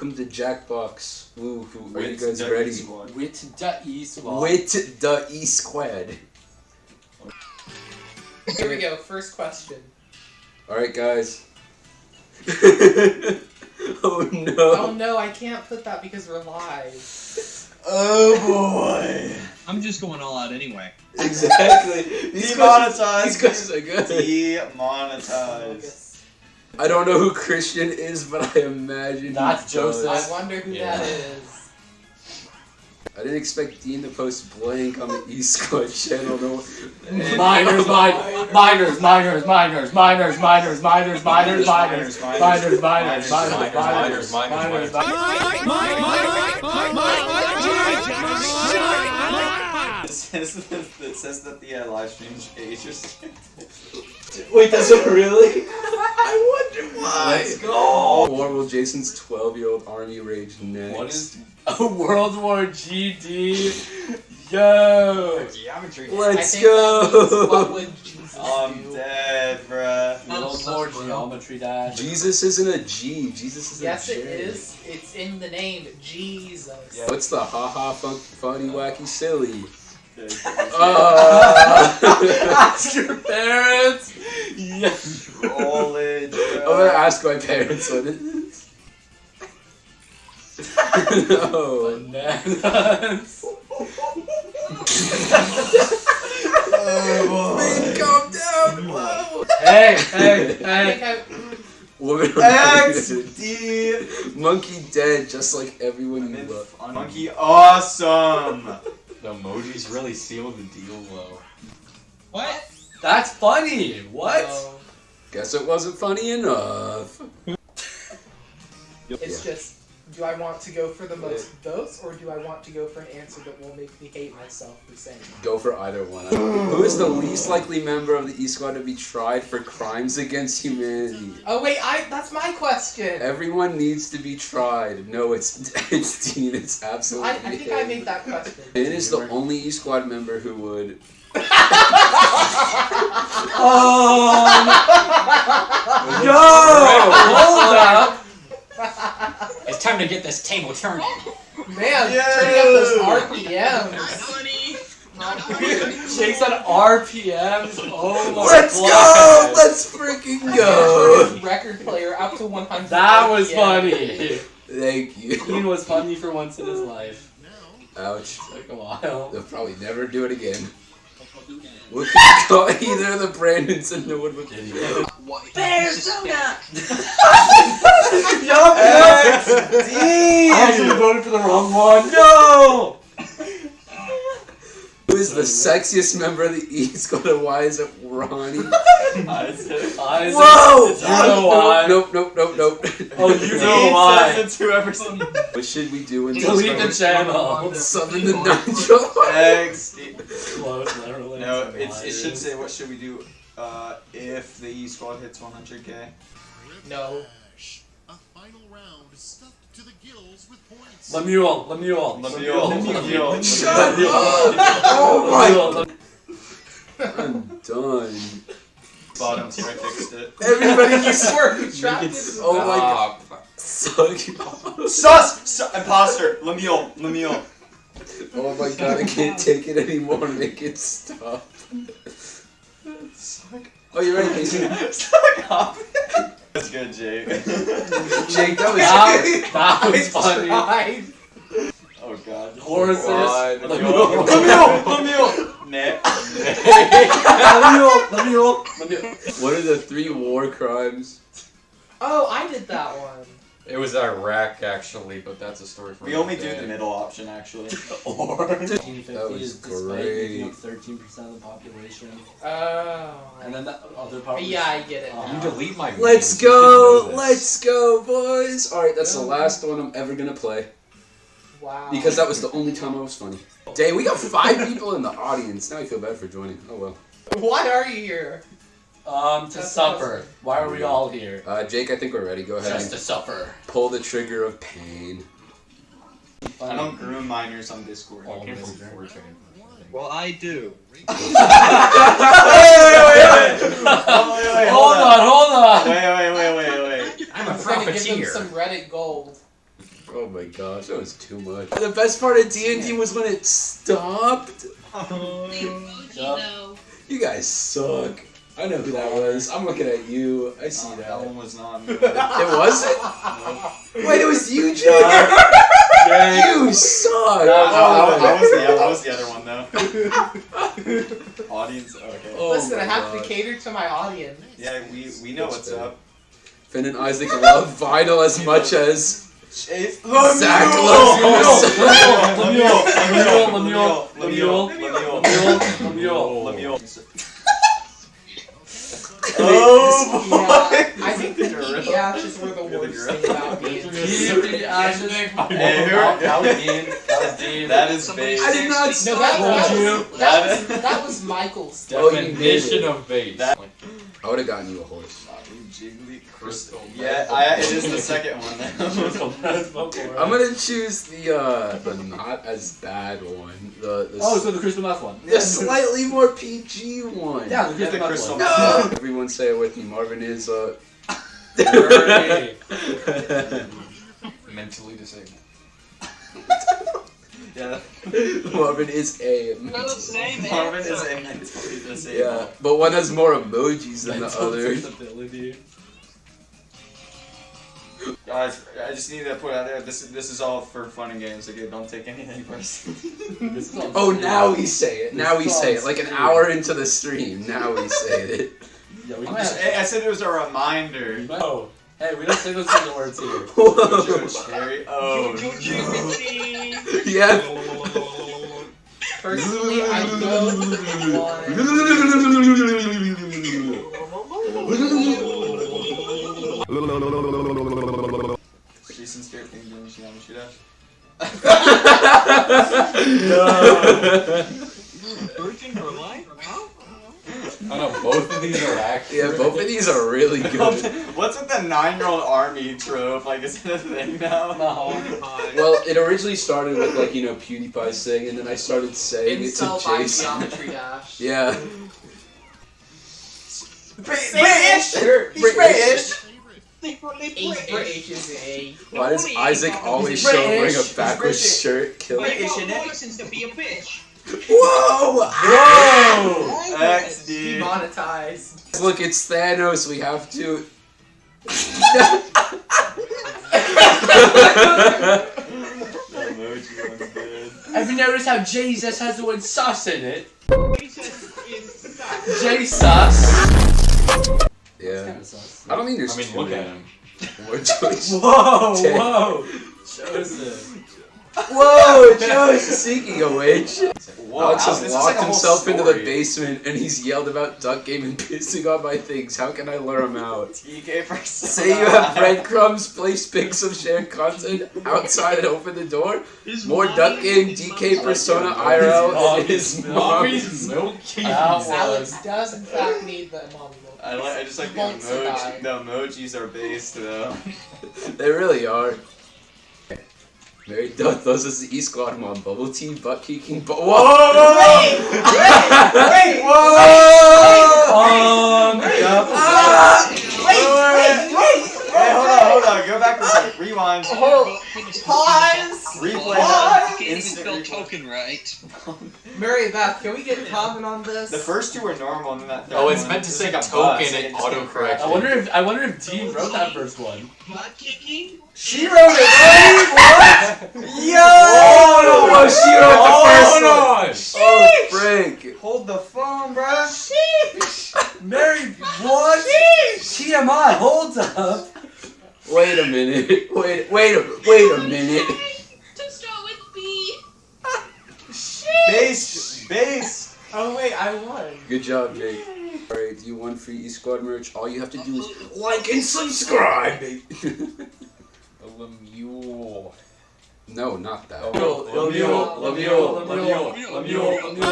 welcome to Jackbox. Woo, woo, are you guys ready? E-Squad. With the E squad. With the E Squad. Here we go. First question. Alright, guys. oh no. Oh no, I can't put that because we're live. Oh boy. I'm just going all out anyway. Exactly. These Demonetized. these questions are good. Demonetized. I don't know who Christian is, but I imagine That's he does. Joseph. I wonder who Yeah. that is. I didn't expect Dean to post blank on the E Squad channel. No. And- Miners, miners, miners, miners, miners, miners, miners, miners, miners, miners, miners, miners, miners, miners, miners, miners, It says that, it says that the uh, live stream is age restricted. Wait, does it really? I. Let's go. War will Jason's 12 year old army rage next. What is a World War GD? Yo. Geometry. Let's think that means what go! would I'm do? dead, bruh. World War Geometry Dash. Jesus isn't a G. Jesus is a G. Yes, a J. it is. It's in the name, Jesus. Yeah. What's the haha fun, funny wacky silly? Uh, Ask your parents. Yes. College, I'm gonna ask my parents what it is. no. Oh, bananas. Oh Man, boy. calm down. Whoa. Hey, hey, I hey. Woman XD. Monkey dead, just like everyone you love. Monkey awesome. The emojis really seal the deal, though. What? That's funny. What? No. Guess it wasn't funny enough. It's just, do I want to go for the most votes, or do I want to go for an answer that will make me hate myself for saying it? Go for either one. Who is the least likely member of the E Squad to be tried for crimes against humanity? Oh wait, I that's my question. Everyone needs to be tried. No, it's it's Dean. It's absolutely. I, I think I made that question. Dan is the only E Squad member who would. Um. No! Hold up. It's time to get this table turning. Man, Yes. turning up those RPMs. Jake's on RPMs. Oh my Let's go! Let's freaking go! record player up to 100. That was RPM. funny. Thank you. Dean was funny for once in his life. Ouch. Took a while. They'll probably never do it again. What the got either the Brandons in the wood with Bear soda! yup, yup! I actually voted for the wrong one. No! Who is the sexiest member of the E Squad and why is it Ronnie? Isaac. Whoa! You know why? Nope, nope, nope, nope. Oh, you know why. It's whoever's on What should we do in this Delete the channel. Summon the Nitro. XD. Close, literally. No, it's, it should say what should we do uh, if the E squad hits 100k. No. A final round stuffed to the gills with points. Lemuel, Lemuel, Lemuel, Lemuel. Shut Lemuel. up! Oh my! I'm done. Bottom tier, I fixed it. Everybody You keeps were trapped in Oh my god. Stop. Suck. Sus! Su- imposter! Lemuel! Lemuel! Oh my god, I can't take it anymore. Make it stop. Suck. Oh, you ready, Casey? Suck up! That's good, Jake. Jake, that was, that was funny. Oh god. Horses. Let me up. Let me up. Let me up. Let me up. What are the three war crimes? Oh, I did that one. It was Iraq actually, but that's a story for We another only do the middle option, actually. Or. That 1950 was is despite great. making up 13% of the population. Oh. And then the other part was- yeah, I get it. Uh, You delete my. Let's videos, you go! know this. Let's go, boys! Alright, that's the last one I'm ever gonna play. Wow. Because that was the only time I was funny. Dang, we got five people in the audience. Now I feel bad for joining. Oh well. Why are you here? Um, to That's supper. Why are we all here? Uh, Jake, I think we're ready. Go ahead Just to and supper. pull the trigger of pain. I don't groom minors on Discord. I came from Almost there. 4chan. Well, I do. Hold on, hold on. Wait, wait, wait, wait, wait. I'm a I'm gonna give them profiteer. some Reddit gold. Oh my gosh, that was too much. The best part of D and D was when it stopped. Yup. You guys suck. I know who that was. I'm looking at you. I see Uh, that. that one was not me. It wasn't. Wait, it was you, Junior. you suck. I, I- I Oh, was the, I was the other one though. Audience, okay. Oh Listen, I my have God. to cater to my audience. Yeah, we we know what's up. Finn and Isaac love vinyl as much as Chase. Zach Lemuel, loves Lemuel, Lemuel, Lemuel, Lemuel, Lemuel, Lemuel, Lemuel. Lemuel. Oh, Yeah, I think the You're DP ashes were the worst thing about me. Keep the ashes. Hey, who- That was Dean. That was Dean. That is Somebody. I did not No, that, that, was, that, was, that was Michael's. Oh, you Definition of base. I would have gotten you a horse. Jiggly Crystal. Yeah, I, it is the second one now. I'm gonna choose the uh the not as bad one. The the, Oh, so the crystal meth one. the slightly more PG one. Yeah, the Get the crystal crystal one. meth. Everyone say it with me. Marvin is uh. Mentally disabled. Yeah. Marvin is a. Marvin is a mentally disabled. Yeah, but one has more emojis than the other. Guys, I just need to put out there. This is this is all for fun and games. Okay, don't take anything personally. This is on Oh, stream. now we say it. Now we say it. Like an stream. hour into the stream. Now we say it. Yeah, we I'm just- I I said it was a reminder. No. Hey, we don't say those kinds of words here. Whoa. Judge Harry. Oh. Yeah. Personally, I don't want. Jason Spirit thing doing Shinami Shootout. Virgin for life? I know both of these are accurate. Yeah, both of these are really good. What's with the nine-year-old army trope? Like, is it a thing now? Oh no. Well, it originally started with like you know PewDiePie saying, and then I started saying it to Incel by Jason. Geometry Dash. Yeah. British. British. British. He's British, is a. Why does Isaac always He's show him wearing a backwards British. shirt? Kill British. it. British, innit? license to be a bitch. Whoa! Whoa! X, dude. Demonetized. Look, it's Thanos. We have to. The emoji one's good. Have you noticed how Jesus has the word sus in it? Jesus is Jesus. yeah. Kinda sus. I don't think there's I mean, two look of at them. him. More. Whoa, whoa. Joseph. Whoa, Joe is seeking a witch. Whoa, Alex has locked like a whole himself into the basement and he's yelled about Duck Game and pissing on my things. How can I lure him out? TK Persona. Say you have breadcrumbs, place pics of shared content outside and open the door. More Duck Game, DK Persona IRL, and his Mommy's mom. milky. That. Alex does, in fact, need the mommy milk. I like. I just like the Won't emoji. The emojis are based though. They really are. Mary Duck those is the E Squad mom. Bubble tea, butt kicking, but whoa! Wait! Wait! Whoa! Um, yep. Ah! Wait! Wait! Wait! Wait! Hold on! Hold on! Go back for a second. Rewind. Pause! Replay Pause! that. Can't even Instant spell replay. token right. Mary Beth, can we get comment on this? The first two were normal, and then that third Oh, it's one, meant to it's say like a token bus, and it just autocorrect. crashed. I wonder if I wonder if Dean wrote that first one. Butt kicking? She wrote it. Wait, what? Yo! Oh, no, she the first Oh, one. no. Oh, Frank. Hold the phone, bruh. Mary, what? TMI, hold up. Wait a minute. Wait, wait a, wait a minute. To start with B. Base, base. Oh wait, I won. Good job, Jake. Alright, you won free E Squad merch? All you have to do is like and subscribe. Lemuel. No, not that. Lemuel, Lemuel, Lemuel, Lemuel, Lemuel, Lemuel.